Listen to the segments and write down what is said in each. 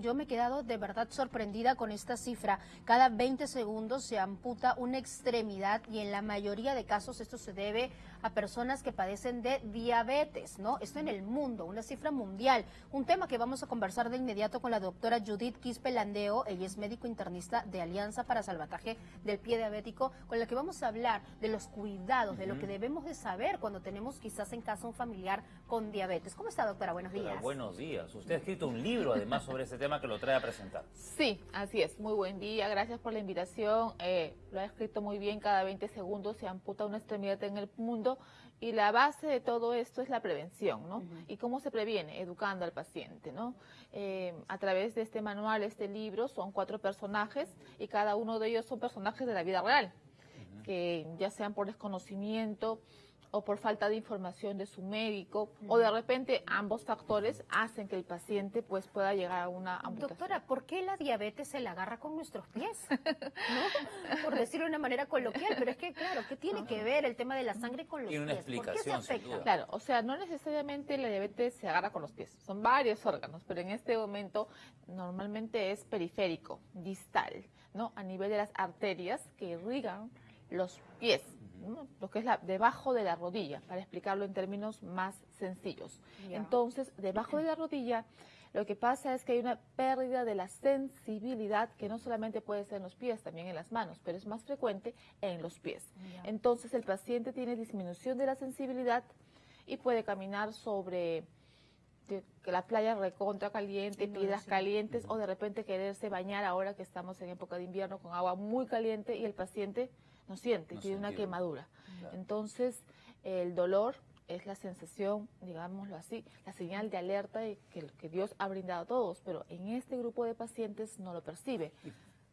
Yo me he quedado de verdad sorprendida con esta cifra. Cada 20 segundos se amputa una extremidad y en la mayoría de casos esto se debe a personas que padecen de diabetes, ¿no? Esto en el mundo, una cifra mundial. Un tema que vamos a conversar de inmediato con la doctora Judith Quispe Landeo, ella es médico internista de Alianza para Salvataje del Pie Diabético, con la que vamos a hablar de los cuidados, de lo que debemos de saber cuando tenemos quizás en casa un familiar con diabetes. ¿Cómo está, doctora? Buenos días. buenos días. Usted ha escrito un libro, además, sobre este tema que lo trae a presentar. Sí, así es. Muy buen día. Gracias por la invitación. Eh, lo ha escrito muy bien. Cada 20 segundos se amputa una extremidad en el mundo y la base de todo esto es la prevención, ¿no? ¿Y cómo se previene? Educando al paciente, ¿no? Eh, a través de este manual, este libro, son cuatro personajes y cada uno de ellos son personajes de la vida real, que ya sean por desconocimiento, o por falta de información de su médico o de repente ambos factores hacen que el paciente pues pueda llegar a una amputación. Doctora, ¿por qué la diabetes se la agarra con nuestros pies? Por decirlo de una manera coloquial, pero es que claro, ¿qué tiene que ver el tema de la sangre con los pies? una explicación, Claro, o sea, no necesariamente la diabetes se agarra con los pies, son varios órganos, pero en este momento normalmente es periférico, distal, ¿no? A nivel de las arterias que irrigan los pies lo que es la, debajo de la rodilla, para explicarlo en términos más sencillos. Entonces, debajo de la rodilla, lo que pasa es que hay una pérdida de la sensibilidad que no solamente puede ser en los pies, también en las manos, pero es más frecuente en los pies. Entonces, el paciente tiene disminución de la sensibilidad y puede caminar sobre que la playa recontra caliente, piedras calientes o de repente quererse bañar ahora que estamos en época de invierno con agua muy caliente y el paciente no siente, tiene una quemadura. Entonces, el dolor es la sensación, digámoslo así, la señal de alerta que, que Dios ha brindado a todos, pero en este grupo de pacientes no lo percibe.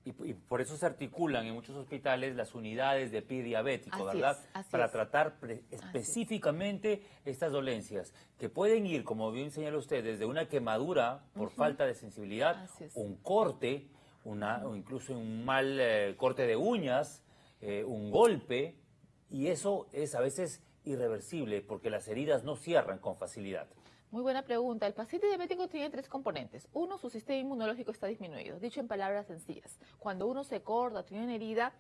Y, por eso se articulan en muchos hospitales las unidades de pie diabético, ¿verdad? Para tratar específicamente estas dolencias, que pueden ir, como bien señala usted, desde una quemadura por falta de sensibilidad, un corte, una, o incluso un mal eh, corte de uñas, eh, un golpe, y eso es a veces irreversible porque las heridas no cierran con facilidad. Muy buena pregunta. El paciente diabético tiene tres componentes. Uno, su sistema inmunológico está disminuido. Dicho en palabras sencillas, cuando uno se corta, tiene una herida,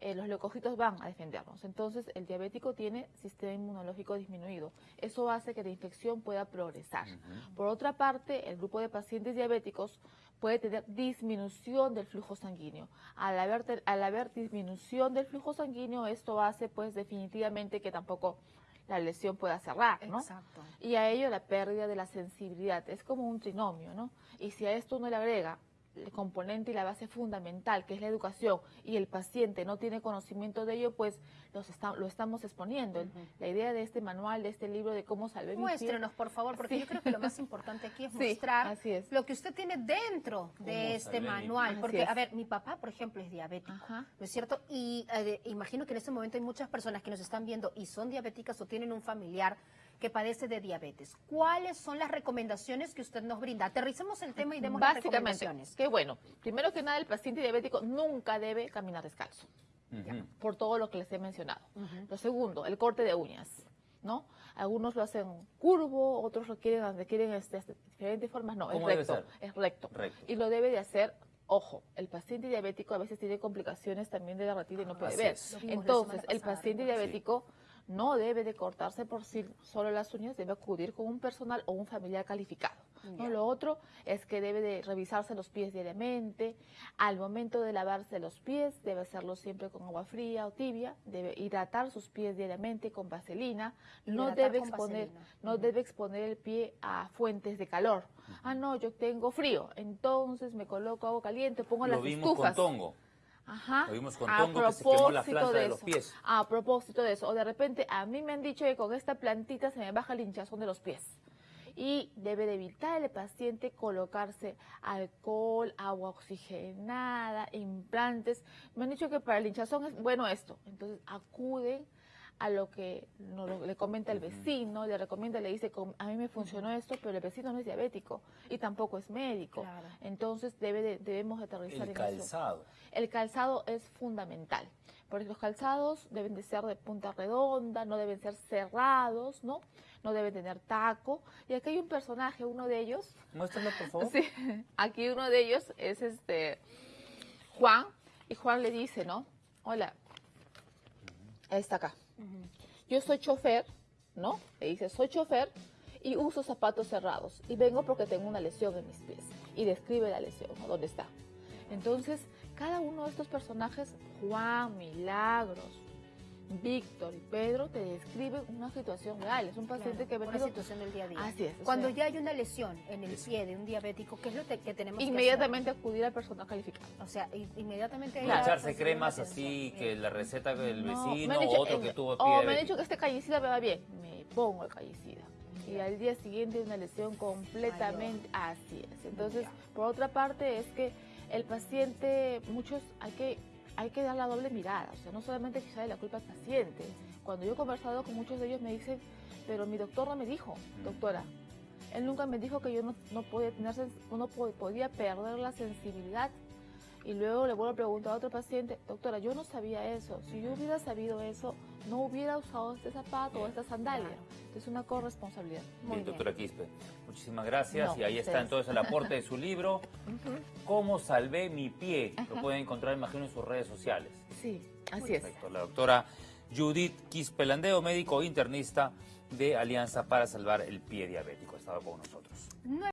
eh, los leucocitos van a defendernos. Entonces, el diabético tiene sistema inmunológico disminuido. Eso hace que la infección pueda progresar. Por otra parte, el grupo de pacientes diabéticos puede tener disminución del flujo sanguíneo. Al haber, al haber disminución del flujo sanguíneo, esto hace pues definitivamente que tampoco la lesión pueda cerrar, ¿no? Exacto. Y a ello la pérdida de la sensibilidad. Es como un trinomio, ¿no? Y si a esto uno le agrega el componente y la base fundamental, que es la educación, y el paciente no tiene conocimiento de ello, pues los lo estamos exponiendo. La idea de este manual, de este libro de cómo salvar Muéstrenos, por favor, porque yo creo que lo más importante aquí es mostrar lo que usted tiene dentro de este manual. Porque, a ver, mi papá, por ejemplo, es diabético, ¿no es cierto? Y eh, imagino que en este momento hay muchas personas que nos están viendo y son diabéticas o tienen un familiar que padece de diabetes. ¿Cuáles son las recomendaciones que usted nos brinda? Aterricemos el tema y demos las recomendaciones. Qué bueno. Primero que nada, el paciente diabético nunca debe caminar descalzo, por todo lo que les he mencionado. Lo segundo, el corte de uñas. ¿no? Algunos lo hacen curvo, otros lo quieren, requieren este, este, diferentes formas. No, es recto, es recto. Y lo debe de hacer Ojo, el paciente diabético a veces tiene complicaciones también de la retina y no puede ver. Entonces, el paciente diabético no debe de cortarse por sí solo las uñas, debe acudir con un personal o un familiar calificado. Lo otro es que debe de revisarse los pies diariamente. Al momento de lavarse los pies, debe hacerlo siempre con agua fría o tibia. Debe hidratar sus pies diariamente con vaselina. No debe exponer, no debe exponer el pie a fuentes de calor. Ah, no, yo tengo frío, entonces me coloco agua caliente, pongo Lo las vimos estufas. Con tongo. Ajá. Lo vimos con tongo que se quemó la planta de, los pies. A propósito de eso. O de repente, a mí me han dicho que con esta plantita se me baja el hinchazón de los pies. Y debe de evitar el paciente colocarse alcohol, agua oxigenada, implantes. Me han dicho que para el hinchazón es bueno esto. Entonces acuden a lo que le comenta el vecino, le recomienda, le dice, a mí me funcionó esto, pero el vecino no es diabético y tampoco es médico. Entonces debe debemos aterrizar el calzado. El calzado es fundamental, porque los calzados deben de ser de punta redonda, no deben ser cerrados, ¿no? no deben tener taco. Y aquí hay un personaje, uno de ellos. Muéstralo, por favor. Sí, aquí uno de ellos es este Juan, y Juan le dice, ¿no? Hola, está acá. Yo soy chofer, ¿no? Le dice, soy chofer y uso zapatos cerrados y vengo porque tengo una lesión en mis pies. Y describe la lesión, ¿no? ¿Dónde está? Entonces, cada uno de estos personajes, Juan, Milagros, Víctor y Pedro te describen una situación real. Es un paciente que ha venido... Una situación del día a día. Así es. Cuando ya hay una lesión en el pie de un diabético, ¿qué es lo que, tenemos Inmediatamente acudir al personal calificado. O sea, inmediatamente... echarse cremas así, que la receta del vecino o otro que tuvo pie O me han dicho que este callicida me va bien. Me pongo el callicida. Y al día siguiente una lesión completamente... Así es. Entonces, por otra parte, es que el paciente, muchos hay que hay que dar la doble mirada, o sea, no solamente de la culpa al paciente. Cuando yo he conversado con muchos de ellos me dicen, pero mi doctor no me dijo, doctora, él nunca me dijo que yo no, no podía, tener, no podía perder la sensibilidad y luego le vuelvo a preguntar a otro paciente, doctora, yo no sabía eso. Si yo hubiera sabido eso, no hubiera usado este zapato o esta sandalia. Es una corresponsabilidad. Muy bien, doctora Quispe. Muchísimas gracias. y ahí está entonces el aporte de su libro, ¿Cómo salvé mi pie? Lo pueden encontrar, imagino, en sus redes sociales. Sí, así es. La doctora Judith Quispelandeo, médico internista de Alianza para Salvar el Pie Diabético, estaba con nosotros.